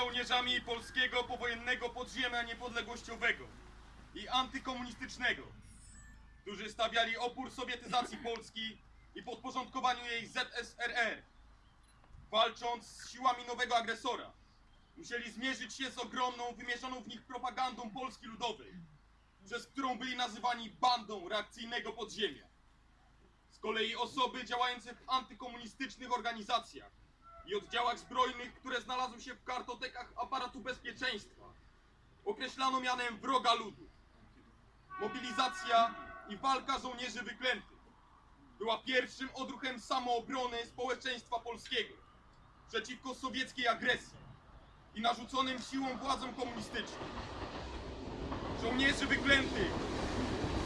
żołnierzami polskiego powojennego podziemia niepodległościowego i antykomunistycznego, którzy stawiali opór sowietyzacji Polski i podporządkowaniu jej ZSRR. Walcząc z siłami nowego agresora, musieli zmierzyć się z ogromną, wymierzoną w nich propagandą Polski Ludowej, przez którą byli nazywani bandą reakcyjnego podziemia. Z kolei osoby działające w antykomunistycznych organizacjach i oddziałach zbrojnych, które znalazły się w kartotekach aparatu bezpieczeństwa, określano mianem wroga ludu. Mobilizacja i walka żołnierzy wyklętych była pierwszym odruchem samoobrony społeczeństwa polskiego przeciwko sowieckiej agresji i narzuconym siłą władzom komunistycznym. Żołnierzy wyklętych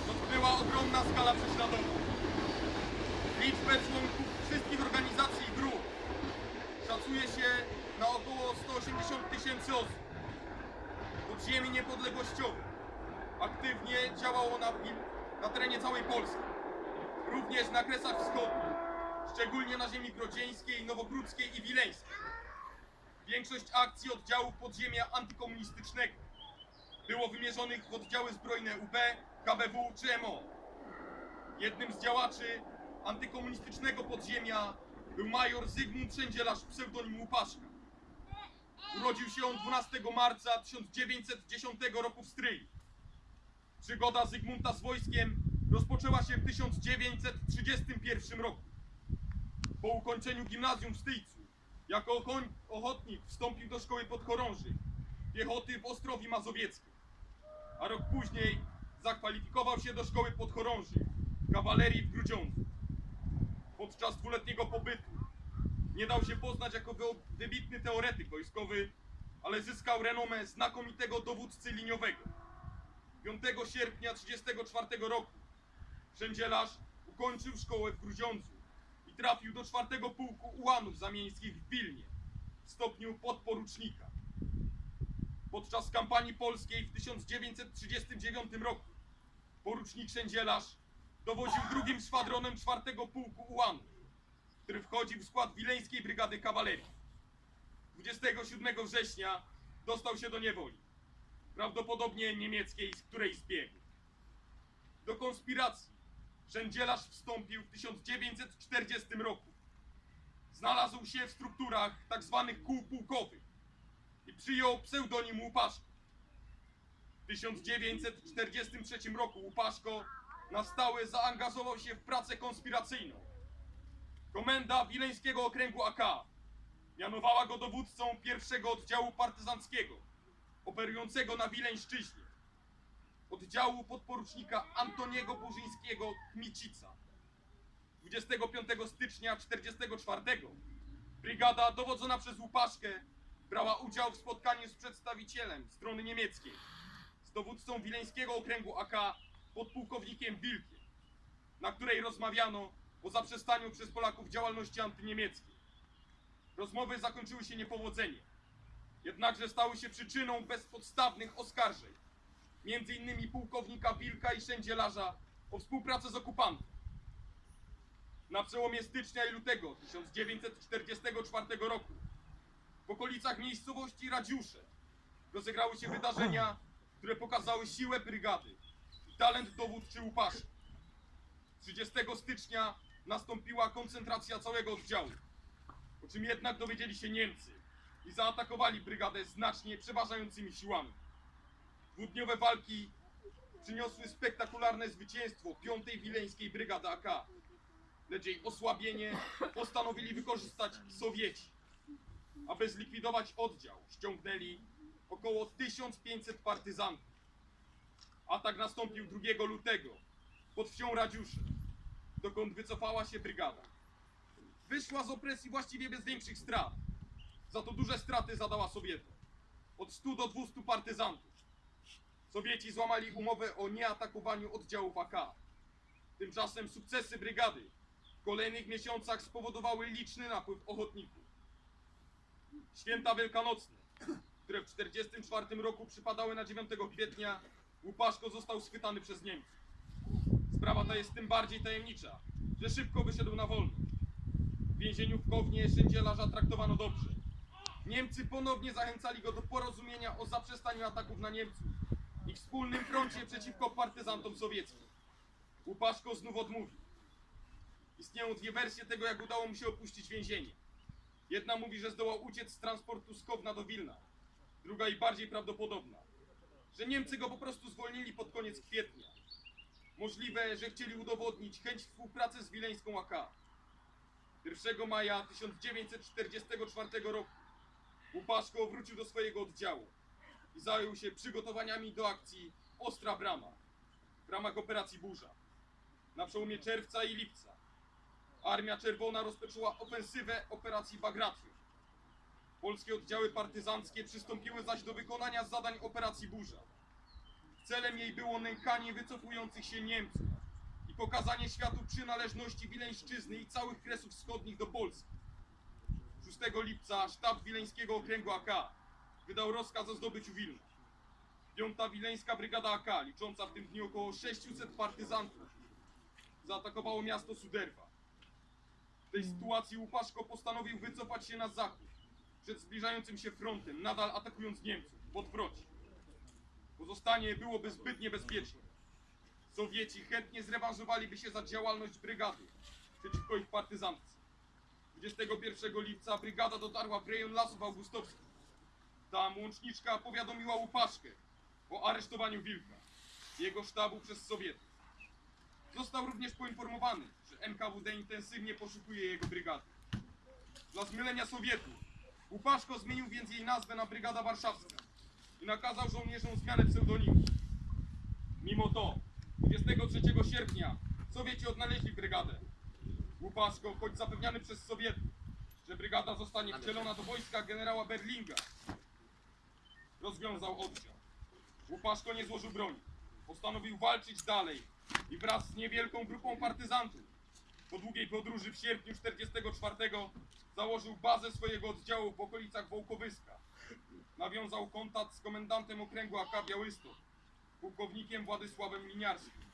dotknęła ogromna skala prześladowań. Liczbę członków wszystkich organizacji i grup szacuje się na około 180 tysięcy osób. Podziemie niepodległościowe aktywnie działało na, na terenie całej Polski, również na Kresach Wschodnich, szczególnie na ziemi grodzieńskiej, nowogródzkiej i wileńskiej. Większość akcji oddziałów podziemia antykomunistycznego było wymierzonych w oddziały zbrojne UB, KBW czy MO. Jednym z działaczy antykomunistycznego podziemia był major Zygmunt Szędzielarz pseudonim Łupaszka. Urodził się on 12 marca 1910 roku w Stryi. Przygoda Zygmunta z wojskiem rozpoczęła się w 1931 roku. Po ukończeniu gimnazjum w Styjcu, jako ochotnik wstąpił do szkoły podchorążych piechoty w Ostrowi Mazowieckiej, a rok później zakwalifikował się do szkoły podchorążych kawalerii w Grudziądzu. Podczas dwuletniego pobytu nie dał się poznać jako wy- wybitny teoretyk wojskowy, ale zyskał renomę znakomitego dowódcy liniowego. 5 sierpnia 1934 roku Szędzielarz ukończył szkołę w Grudziądzu i trafił do czwartego pułku ułanów zamieńskich w Wilnie w stopniu podporucznika. Podczas kampanii polskiej w 1939 roku porucznik Szędzielarz dowodził drugim szwadronem czwartego pułku ułanów, który wchodził w skład wileńskiej brygady kawalerii. 27 września dostał się do niewoli, prawdopodobnie niemieckiej, z której zbiegł. Do konspiracji Szędzielarz wstąpił w 1940 roku. Znalazł się w strukturach tzw. kół pułkowych i przyjął pseudonim Łupaszko. W 1943 roku Łupaszko na stałe zaangażował się w pracę konspiracyjną. Komenda Wileńskiego Okręgu AK mianowała go dowódcą pierwszego oddziału partyzanckiego operującego na Wileńszczyźnie oddziału podporucznika Antoniego Burzyńskiego Kmicica. 25 stycznia 1944 brygada dowodzona przez Łupaszkę brała udział w spotkaniu z przedstawicielem strony niemieckiej, z dowódcą Wileńskiego Okręgu AK podpułkownikiem Wilkiem, na której rozmawiano o zaprzestaniu przez Polaków działalności antyniemieckiej. Rozmowy zakończyły się niepowodzeniem, jednakże stały się przyczyną bezpodstawnych oskarżeń między innymi pułkownika Wilka i Szędzielarza o współpracę z okupantem. Na przełomie stycznia i lutego 1944 roku w okolicach miejscowości Radziusze rozegrały się wydarzenia, które pokazały siłę brygady talent dowódczy Łupaszy. 30 stycznia nastąpiła koncentracja całego oddziału, po czym jednak dowiedzieli się Niemcy i zaatakowali brygadę znacznie przeważającymi siłami. Dwudniowe walki przyniosły spektakularne zwycięstwo 5. Wileńskiej Brygady AK. Lecz jej osłabienie postanowili wykorzystać Sowieci. Aby zlikwidować oddział, ściągnęli około 1500 partyzantów. Atak nastąpił 2 lutego pod wsią Radziusze, dokąd wycofała się brygada. Wyszła z opresji właściwie bez większych strat. Za to duże straty zadała Sowietom. Od 100 do 200 partyzantów. Sowieci złamali umowę o nieatakowaniu oddziałów AK. Tymczasem sukcesy brygady w kolejnych miesiącach spowodowały liczny napływ ochotników. Święta wielkanocne, które w 1944 roku przypadały na 9 kwietnia, Łupaszko został schwytany przez Niemców. Sprawa ta jest tym bardziej tajemnicza, że szybko wyszedł na wolność. W więzieniu w Kownie Szędzielarza traktowano dobrze. Niemcy ponownie zachęcali go do porozumienia o zaprzestaniu ataków na Niemców i wspólnym froncie przeciwko partyzantom sowieckim. Łupaszko znów odmówił. Istnieją dwie wersje tego, jak udało mu się opuścić więzienie. Jedna mówi, że zdołał uciec z transportu z Kowna do Wilna. Druga i bardziej prawdopodobna, że Niemcy go po prostu zwolnili pod koniec kwietnia. Możliwe, że chcieli udowodnić chęć współpracy z wileńską AK. 1 maja 1944 roku Łupaszko wrócił do swojego oddziału i zajął się przygotowaniami do akcji Ostra Brama w ramach operacji Burza. Na przełomie czerwca i lipca Armia Czerwona rozpoczęła ofensywę operacji Bagration. Polskie oddziały partyzanckie przystąpiły zaś do wykonania zadań operacji Burza. Celem jej było nękanie wycofujących się Niemców i pokazanie światu przynależności Wileńszczyzny i całych Kresów Wschodnich do Polski. 6 lipca sztab Wileńskiego Okręgu AK wydał rozkaz o zdobyciu Wilna. Piąta Wileńska Brygada AK, licząca w tym dniu około 600 partyzantów, zaatakowało miasto Suderwa. W tej sytuacji Łupaszko postanowił wycofać się na zachód przed zbliżającym się frontem, nadal atakując Niemców w odwrocie. Pozostanie byłoby zbyt niebezpieczne. Sowieci chętnie zrewanżowaliby się za działalność brygady przeciwko ich partyzantce. 21 lipca brygada dotarła w rejon Lasów Augustowskich. Tam łączniczka powiadomiła Łupaszkę o aresztowaniu Wilka jego sztabu przez Sowietów. Został również poinformowany, że NKWD intensywnie poszukuje jego brygady. Dla zmylenia Sowietów Łupaszko zmienił więc jej nazwę na Brygada Warszawska i nakazał żołnierzom zmianę pseudonimu. Mimo to 23 sierpnia Sowieci odnaleźli brygadę. Łupaszko, choć zapewniany przez Sowietów, że brygada zostanie wcielona do wojska generała Berlinga, rozwiązał oddział. Łupaszko nie złożył broni. Postanowił walczyć dalej i wraz z niewielką grupą partyzantów po długiej podróży w sierpniu 44 założył bazę swojego oddziału w okolicach Wołkowyska. Nawiązał kontakt z komendantem okręgu AK Białystok, pułkownikiem Władysławem Liniarskim,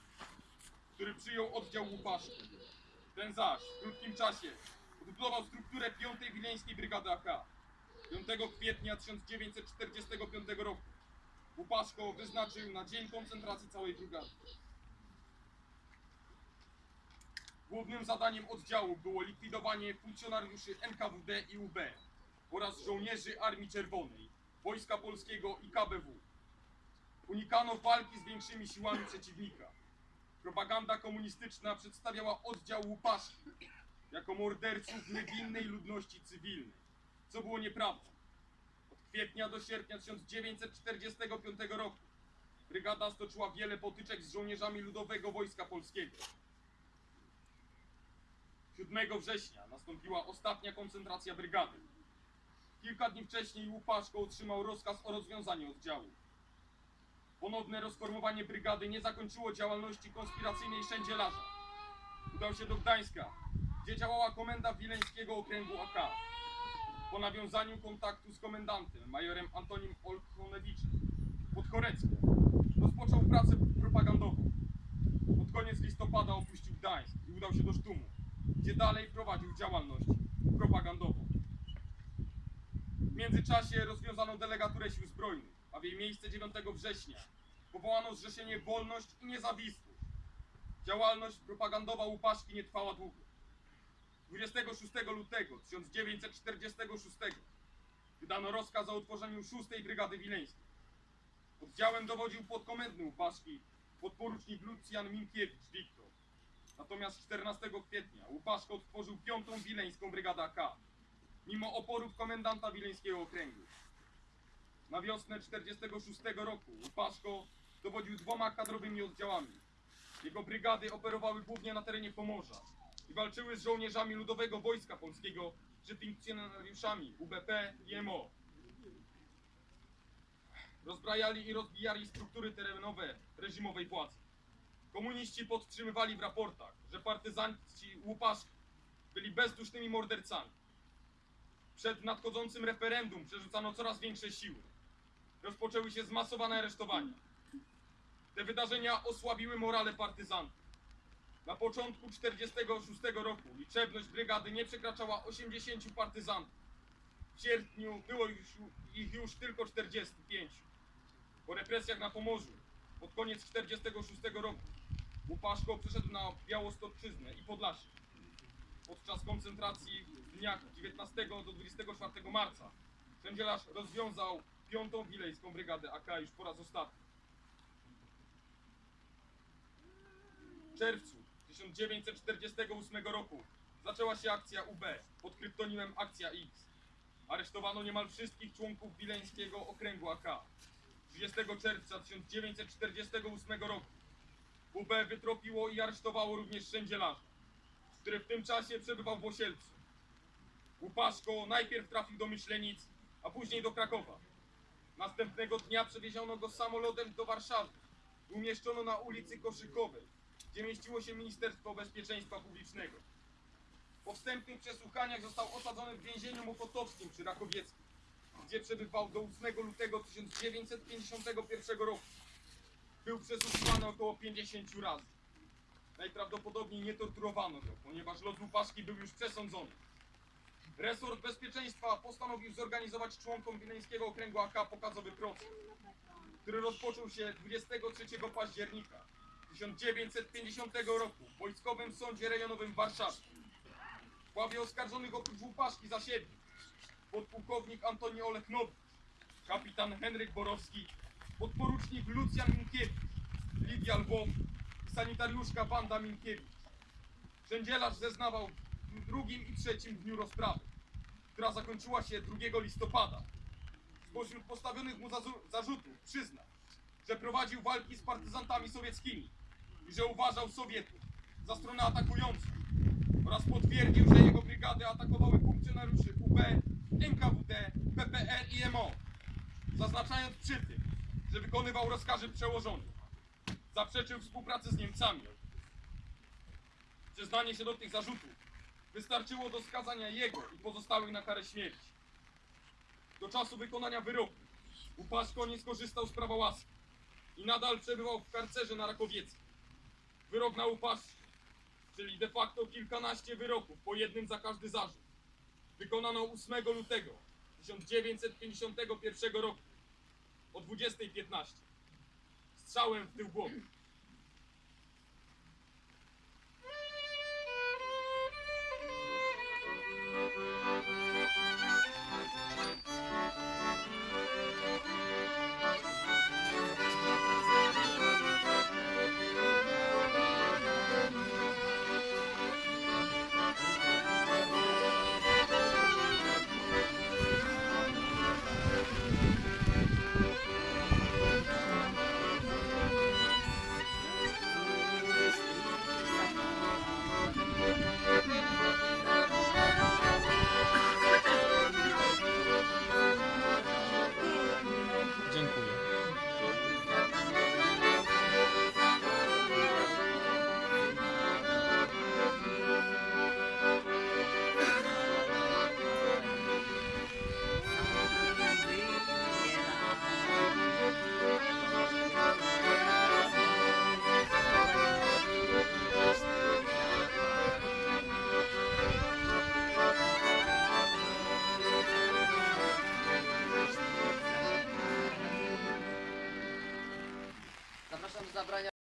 który przyjął oddział Łupaszki. Ten zaś w krótkim czasie odbudował strukturę 5. Wileńskiej Brygady AK. 5 kwietnia 1945 roku Łupaszko wyznaczył na dzień koncentracji całej brygady. Głównym zadaniem oddziału było likwidowanie funkcjonariuszy NKWD i UB oraz żołnierzy Armii Czerwonej, Wojska Polskiego i KBW. Unikano walki z większymi siłami przeciwnika. Propaganda komunistyczna przedstawiała oddział Łupaszki jako morderców niewinnej ludności cywilnej, co było nieprawdą. Od kwietnia do sierpnia 1945 roku brygada stoczyła wiele potyczek z żołnierzami Ludowego Wojska Polskiego. 7 września nastąpiła ostatnia koncentracja brygady. Kilka dni wcześniej Łupaszko otrzymał rozkaz o rozwiązaniu oddziału. Ponowne rozformowanie brygady nie zakończyło działalności konspiracyjnej Szędzielarza. Udał się do Gdańska, gdzie działała komenda Wileńskiego Okręgu AK. Po nawiązaniu kontaktu z komendantem, majorem Antonim Olchonewiczem, Podkoreckiem, rozpoczął pracę propagandową. Pod koniec listopada opuścił Gdańsk i udał się do Sztumu, dalej prowadził działalność propagandową. W międzyczasie rozwiązano delegaturę sił zbrojnych, a w jej miejsce 9 września powołano Zrzeszenie Wolność i Niezawisłość. Działalność propagandowa Łupaszki nie trwała długo. 26 lutego 1946 wydano rozkaz o utworzeniu 6 Brygady Wileńskiej. Oddziałem dowodził podkomendny Łupaszki, podporucznik Lucjan Minkiewicz Wiktor. Natomiast 14 kwietnia Łupaszko otworzył 5. Wileńską Brygadę AK, mimo oporów komendanta Wileńskiego Okręgu. Na wiosnę 46 roku Łupaszko dowodził dwoma kadrowymi oddziałami. Jego brygady operowały głównie na terenie Pomorza i walczyły z żołnierzami Ludowego Wojska Polskiego czy funkcjonariuszami UBP i MO. Rozbrajali i rozbijali struktury terenowe reżimowej władzy. Komuniści podtrzymywali w raportach, że partyzanci Łupaszki byli bezdusznymi mordercami. Przed nadchodzącym referendum przerzucano coraz większe siły. Rozpoczęły się zmasowane aresztowania. Te wydarzenia osłabiły morale partyzantów. Na początku 46 roku liczebność brygady nie przekraczała 80 partyzantów. W sierpniu było już, ich już tylko 45. Po represjach na Pomorzu, pod koniec 46 roku, Łupaszko przeszedł na Białostoczyznę i Podlasie. Podczas koncentracji w dniach 19 do 24 marca Sędzielarz rozwiązał piątą wilejską brygadę AK już po raz ostatni. W czerwcu 1948 roku zaczęła się akcja UB pod kryptonimem Akcja X. Aresztowano niemal wszystkich członków wileńskiego okręgu AK. 30 czerwca 1948 roku UB wytropiło i aresztowało również sędzielarza, który w tym czasie przebywał w Osielcu. Łupaszko najpierw trafił do Myślenic, a później do Krakowa. Następnego dnia przewieziono go samolotem do Warszawy. Umieszczono na ulicy Koszykowej, gdzie mieściło się Ministerstwo Bezpieczeństwa Publicznego. Po wstępnych przesłuchaniach został osadzony w więzieniu mokotowskim przy Rakowieckim, gdzie przebywał do 8 lutego 1951 roku. Był przesłuchiwany około 50 razy. Najprawdopodobniej nie torturowano go, ponieważ los Łupaszki był już przesądzony. Resort Bezpieczeństwa postanowił zorganizować członkom Wileńskiego Okręgu AK pokazowy proces, który rozpoczął się 23 października 1950 roku w Wojskowym Sądzie Rejonowym w Warszawie. W ławie oskarżonych oprócz Łupaszki zasiedli podpułkownik Antoni Olechnowicz, kapitan Henryk Borowski, podporucznik Lucjan Minkiewicz, Lidia Lwow i sanitariuszka Wanda Minkiewicz. Sędzielarz zeznawał w drugim i trzecim dniu rozprawy, która zakończyła się 2 listopada. Spośród postawionych mu zarzutów przyznał, że prowadził walki z partyzantami sowieckimi i że uważał Sowietów za stronę atakującą oraz potwierdził, że jego brygady atakowały funkcjonariuszy UB, NKWD, PPR i MO, zaznaczając przy tym, że wykonywał rozkazy przełożonych. Zaprzeczył współpracy z Niemcami. Przyznanie się do tych zarzutów wystarczyło do skazania jego i pozostałych na karę śmierci. Do czasu wykonania wyroku Łupaszko nie skorzystał z prawa łaski i nadal przebywał w karcerze na Rakowieckim. Wyrok na Łupaszkę, czyli de facto kilkanaście wyroków, po jednym za każdy zarzut, wykonano 8 lutego 1951 roku o 20.15 strzałem w tył głowy.